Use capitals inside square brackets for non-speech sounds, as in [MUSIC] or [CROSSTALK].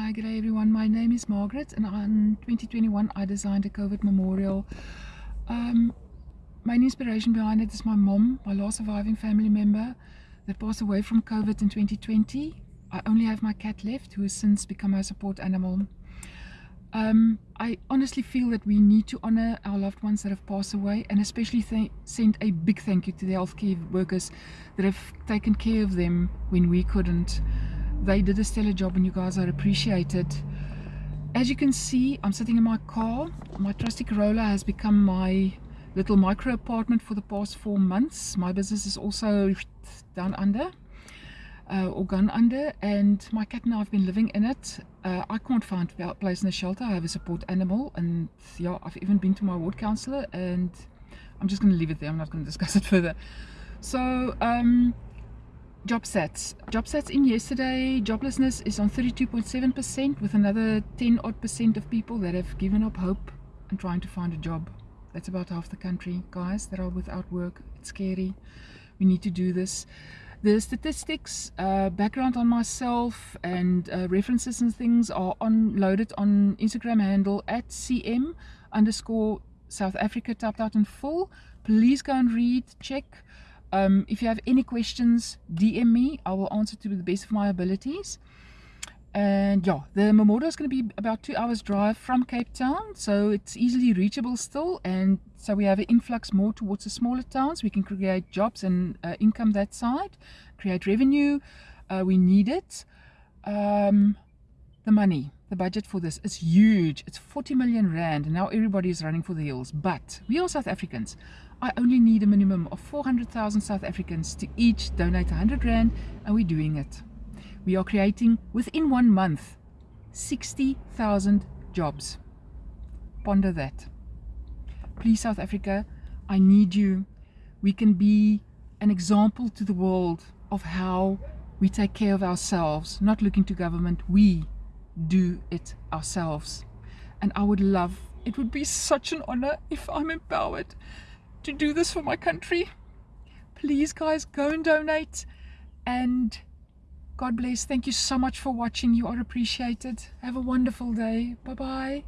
Hi, good day everyone. My name is Margaret and in 2021 I designed a COVID memorial. Um, my inspiration behind it is my mom, my last surviving family member that passed away from COVID in 2020. I only have my cat left who has since become my support animal. Um, I honestly feel that we need to honor our loved ones that have passed away and especially send a big thank you to the healthcare workers that have taken care of them when we couldn't they did a stellar job and you guys are appreciated. As you can see I'm sitting in my car. My trusty Corolla has become my little micro apartment for the past four months. My business is also down under uh, or gone under and my cat and I have been living in it. Uh, I can't find a place in the shelter. I have a support animal and yeah I've even been to my ward counsellor and I'm just going to leave it there. I'm not going [LAUGHS] to discuss it further. So um, job stats job stats in yesterday joblessness is on 32.7 percent with another 10 odd percent of people that have given up hope and trying to find a job. That's about half the country guys that are without work. It's scary. We need to do this. The statistics uh, background on myself and uh, references and things are on loaded on instagram handle at cm underscore south africa typed out in full. Please go and read check um, if you have any questions, DM me. I will answer to the best of my abilities. And yeah, the memorial is going to be about two hours drive from Cape Town, so it's easily reachable still. And so we have an influx more towards the smaller towns. We can create jobs and uh, income that side, create revenue. Uh, we need it. Um, the money, the budget for this is huge. It's 40 million rand. And now everybody is running for the hills. But we are South Africans. I only need a minimum of 400,000 South Africans to each donate 100 Rand and we're doing it. We are creating within one month 60,000 jobs. Ponder that. Please South Africa, I need you. We can be an example to the world of how we take care of ourselves, not looking to government. We do it ourselves. And I would love, it would be such an honor if I'm empowered to do this for my country. Please guys, go and donate and God bless. Thank you so much for watching. You are appreciated. Have a wonderful day. Bye-bye.